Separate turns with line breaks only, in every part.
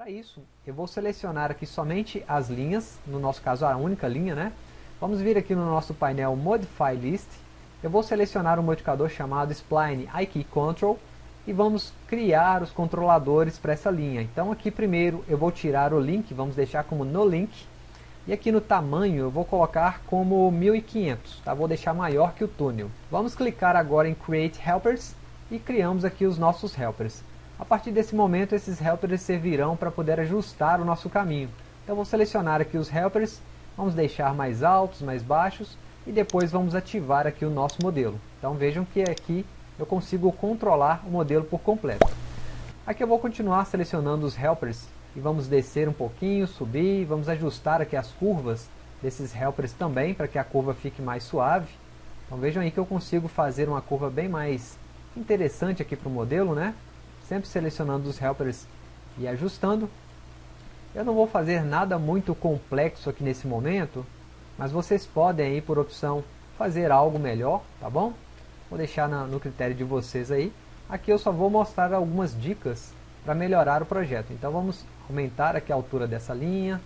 Para isso, eu vou selecionar aqui somente as linhas, no nosso caso a única linha, né? Vamos vir aqui no nosso painel Modify List, eu vou selecionar um modificador chamado Spline IKey Control e vamos criar os controladores para essa linha. Então aqui primeiro eu vou tirar o link, vamos deixar como no link, e aqui no tamanho eu vou colocar como 1500, tá? vou deixar maior que o túnel. Vamos clicar agora em Create Helpers e criamos aqui os nossos helpers. A partir desse momento, esses helpers servirão para poder ajustar o nosso caminho. Então vou selecionar aqui os helpers, vamos deixar mais altos, mais baixos, e depois vamos ativar aqui o nosso modelo. Então vejam que aqui eu consigo controlar o modelo por completo. Aqui eu vou continuar selecionando os helpers e vamos descer um pouquinho, subir, vamos ajustar aqui as curvas desses helpers também, para que a curva fique mais suave. Então vejam aí que eu consigo fazer uma curva bem mais interessante aqui para o modelo, né? Sempre selecionando os helpers e ajustando. Eu não vou fazer nada muito complexo aqui nesse momento, mas vocês podem aí por opção fazer algo melhor, tá bom? Vou deixar na, no critério de vocês aí. Aqui eu só vou mostrar algumas dicas para melhorar o projeto. Então vamos aumentar aqui a altura dessa linha,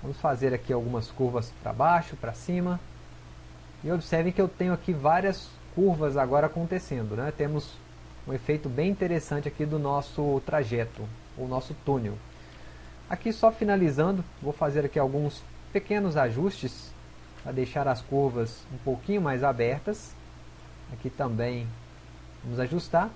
vamos fazer aqui algumas curvas para baixo, para cima. E observem que eu tenho aqui várias curvas agora acontecendo, né? Temos um efeito bem interessante aqui do nosso trajeto, o nosso túnel. Aqui só finalizando, vou fazer aqui alguns pequenos ajustes para deixar as curvas um pouquinho mais abertas. Aqui também vamos ajustar.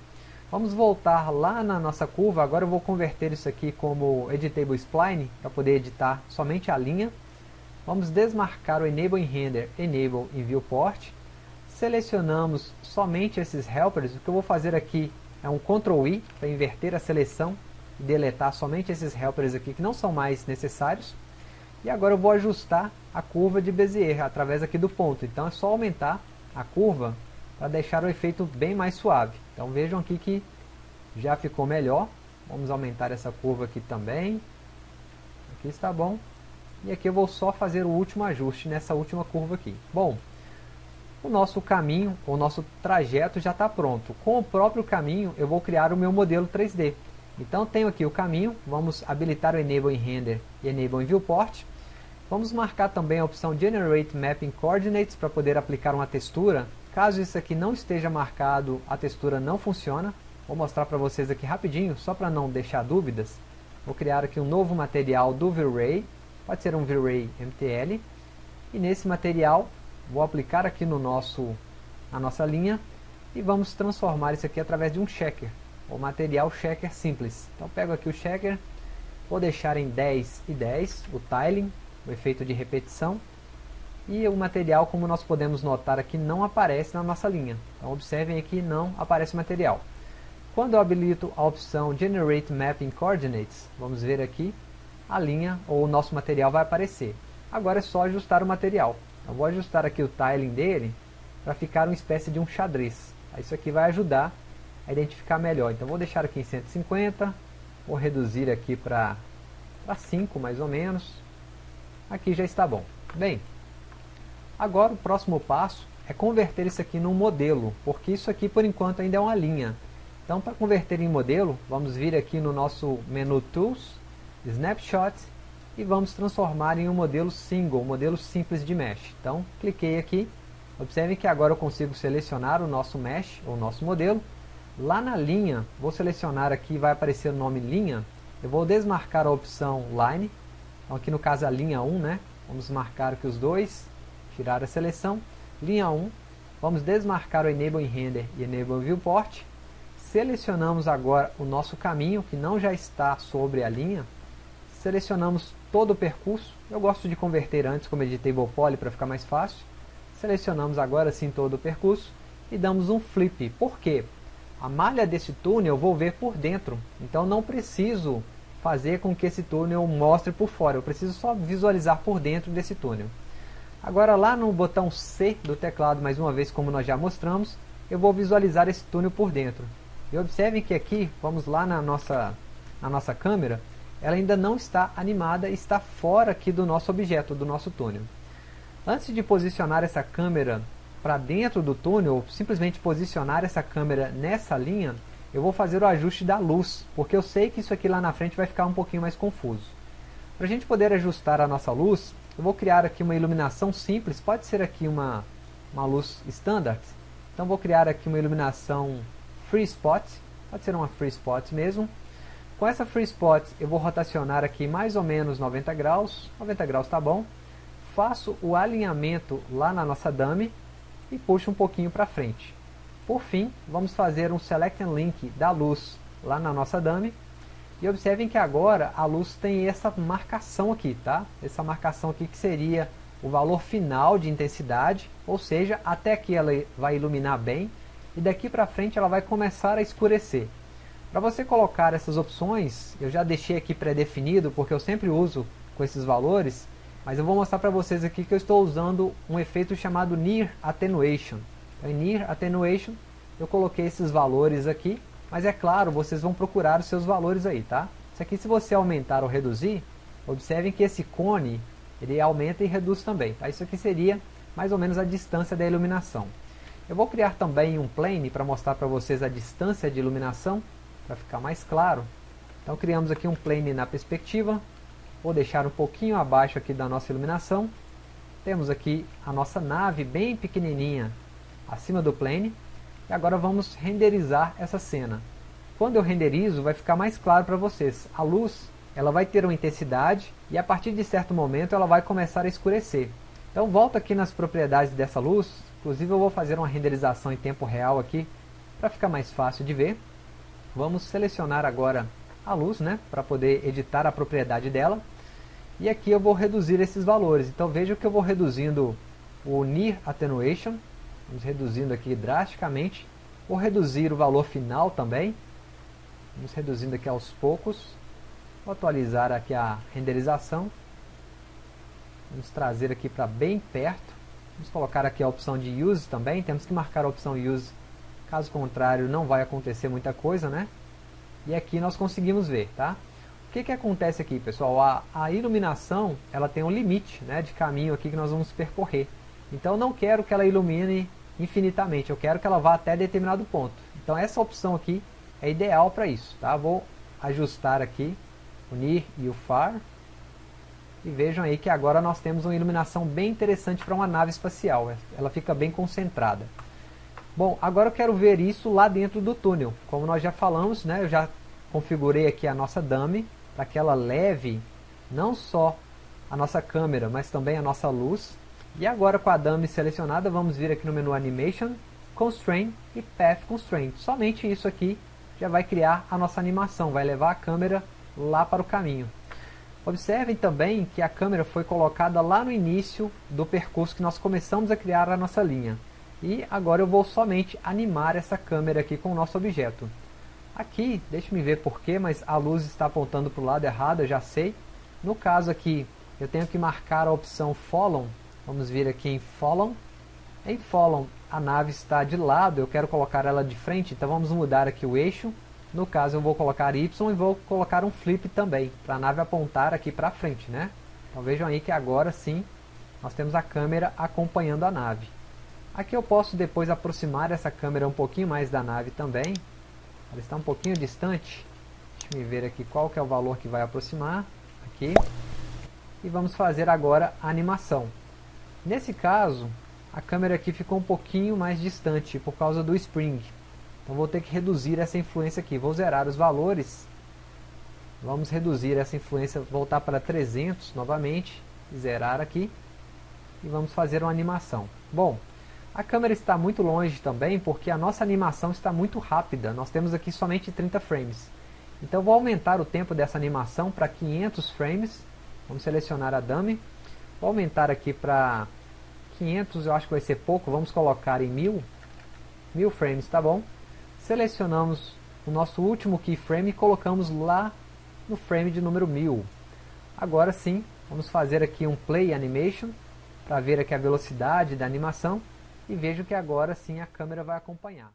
Vamos voltar lá na nossa curva, agora eu vou converter isso aqui como Editable Spline, para poder editar somente a linha. Vamos desmarcar o Enable in Render, Enable in Viewport selecionamos somente esses helpers, o que eu vou fazer aqui é um Ctrl I para inverter a seleção e deletar somente esses helpers aqui que não são mais necessários. E agora eu vou ajustar a curva de Bezier através aqui do ponto. Então é só aumentar a curva para deixar o efeito bem mais suave. Então vejam aqui que já ficou melhor. Vamos aumentar essa curva aqui também. Aqui está bom. E aqui eu vou só fazer o último ajuste nessa última curva aqui. Bom, o nosso caminho, o nosso trajeto já está pronto. Com o próprio caminho, eu vou criar o meu modelo 3D. Então, tenho aqui o caminho, vamos habilitar o Enable in Render e Enable in Viewport. Vamos marcar também a opção Generate Mapping Coordinates para poder aplicar uma textura. Caso isso aqui não esteja marcado, a textura não funciona. Vou mostrar para vocês aqui rapidinho, só para não deixar dúvidas. Vou criar aqui um novo material do V-Ray, pode ser um V-Ray MTL. E nesse material Vou aplicar aqui no nosso, na nossa linha e vamos transformar isso aqui através de um checker, o material checker simples. Então pego aqui o checker, vou deixar em 10 e 10 o tiling, o efeito de repetição, e o material, como nós podemos notar aqui, não aparece na nossa linha. Então observem aqui, não aparece material. Quando eu habilito a opção Generate Mapping Coordinates, vamos ver aqui, a linha ou o nosso material vai aparecer. Agora é só ajustar o material. Eu vou ajustar aqui o tiling dele para ficar uma espécie de um xadrez. Isso aqui vai ajudar a identificar melhor. Então vou deixar aqui em 150, vou reduzir aqui para 5 mais ou menos. Aqui já está bom. Bem, agora o próximo passo é converter isso aqui num modelo, porque isso aqui por enquanto ainda é uma linha. Então para converter em modelo, vamos vir aqui no nosso menu Tools, Snapshot e vamos transformar em um modelo single, um modelo simples de mesh. Então, cliquei aqui, observe que agora eu consigo selecionar o nosso mesh, o nosso modelo. Lá na linha, vou selecionar aqui, vai aparecer o nome linha, eu vou desmarcar a opção line, então aqui no caso a linha 1, né? Vamos marcar aqui os dois, tirar a seleção, linha 1, vamos desmarcar o Enable Render e Enable Viewport, selecionamos agora o nosso caminho, que não já está sobre a linha, selecionamos todo o percurso. Eu gosto de converter antes como editable poly para ficar mais fácil. Selecionamos agora sim todo o percurso e damos um flip. Por quê? A malha desse túnel eu vou ver por dentro, então não preciso fazer com que esse túnel mostre por fora, eu preciso só visualizar por dentro desse túnel. Agora lá no botão C do teclado, mais uma vez como nós já mostramos, eu vou visualizar esse túnel por dentro. E observem que aqui, vamos lá na nossa, na nossa câmera, ela ainda não está animada e está fora aqui do nosso objeto, do nosso túnel. Antes de posicionar essa câmera para dentro do túnel, ou simplesmente posicionar essa câmera nessa linha, eu vou fazer o ajuste da luz, porque eu sei que isso aqui lá na frente vai ficar um pouquinho mais confuso. Para a gente poder ajustar a nossa luz, eu vou criar aqui uma iluminação simples, pode ser aqui uma, uma luz standard. Então vou criar aqui uma iluminação Free Spot, pode ser uma Free Spot mesmo. Com essa Free Spot eu vou rotacionar aqui mais ou menos 90 graus, 90 graus tá bom. Faço o alinhamento lá na nossa dummy e puxo um pouquinho para frente. Por fim, vamos fazer um Select and Link da luz lá na nossa dummy e observem que agora a luz tem essa marcação aqui, tá? Essa marcação aqui que seria o valor final de intensidade, ou seja, até aqui ela vai iluminar bem, e daqui para frente ela vai começar a escurecer. Para você colocar essas opções, eu já deixei aqui pré-definido, porque eu sempre uso com esses valores, mas eu vou mostrar para vocês aqui que eu estou usando um efeito chamado Near Attenuation. Então, em Near Attenuation, eu coloquei esses valores aqui, mas é claro, vocês vão procurar os seus valores aí, tá? Isso aqui se você aumentar ou reduzir, observem que esse cone, ele aumenta e reduz também, tá? Isso aqui seria mais ou menos a distância da iluminação. Eu vou criar também um plane para mostrar para vocês a distância de iluminação, para ficar mais claro. Então criamos aqui um plane na perspectiva, vou deixar um pouquinho abaixo aqui da nossa iluminação. Temos aqui a nossa nave bem pequenininha acima do plane, e agora vamos renderizar essa cena. Quando eu renderizo, vai ficar mais claro para vocês. A luz ela vai ter uma intensidade e a partir de certo momento ela vai começar a escurecer. Então volta aqui nas propriedades dessa luz, inclusive eu vou fazer uma renderização em tempo real aqui, para ficar mais fácil de ver. Vamos selecionar agora a luz, né, para poder editar a propriedade dela. E aqui eu vou reduzir esses valores. Então veja que eu vou reduzindo o Near Attenuation, Vamos reduzindo aqui drasticamente. Vou reduzir o valor final também. Vamos reduzindo aqui aos poucos. Vou atualizar aqui a renderização. Vamos trazer aqui para bem perto. Vamos colocar aqui a opção de Use também. Temos que marcar a opção Use. Caso contrário, não vai acontecer muita coisa, né? E aqui nós conseguimos ver, tá? O que, que acontece aqui, pessoal? A, a iluminação, ela tem um limite né, de caminho aqui que nós vamos percorrer. Então não quero que ela ilumine infinitamente, eu quero que ela vá até determinado ponto. Então essa opção aqui é ideal para isso, tá? Vou ajustar aqui o NIR e o FAR. E vejam aí que agora nós temos uma iluminação bem interessante para uma nave espacial, ela fica bem concentrada. Bom, agora eu quero ver isso lá dentro do túnel. Como nós já falamos, né, eu já configurei aqui a nossa dummy para que ela leve não só a nossa câmera, mas também a nossa luz e agora com a dummy selecionada, vamos vir aqui no menu Animation, Constraint e Path Constraint. Somente isso aqui já vai criar a nossa animação, vai levar a câmera lá para o caminho. Observem também que a câmera foi colocada lá no início do percurso que nós começamos a criar a nossa linha. E agora eu vou somente animar essa câmera aqui com o nosso objeto. Aqui, deixe-me ver porquê, mas a luz está apontando para o lado errado, eu já sei. No caso aqui, eu tenho que marcar a opção Follow Vamos vir aqui em Follow. Em Follow, a nave está de lado, eu quero colocar ela de frente, então vamos mudar aqui o eixo. No caso, eu vou colocar Y e vou colocar um flip também, para a nave apontar aqui para frente, né? Então vejam aí que agora sim, nós temos a câmera acompanhando a nave. Aqui eu posso depois aproximar essa câmera um pouquinho mais da nave também. Ela está um pouquinho distante. Deixa eu ver aqui qual que é o valor que vai aproximar. Aqui. E vamos fazer agora a animação. Nesse caso, a câmera aqui ficou um pouquinho mais distante por causa do spring. Então vou ter que reduzir essa influência aqui. Vou zerar os valores. Vamos reduzir essa influência, voltar para 300 novamente. Zerar aqui. E vamos fazer uma animação. Bom, a câmera está muito longe também porque a nossa animação está muito rápida. Nós temos aqui somente 30 frames. Então vou aumentar o tempo dessa animação para 500 frames. Vamos selecionar a dummy. Vou aumentar aqui para 500 eu acho que vai ser pouco, vamos colocar em 1000, 1000 frames, tá bom? Selecionamos o nosso último keyframe e colocamos lá no frame de número 1000. Agora sim, vamos fazer aqui um play animation para ver aqui a velocidade da animação e vejo que agora sim a câmera vai acompanhar.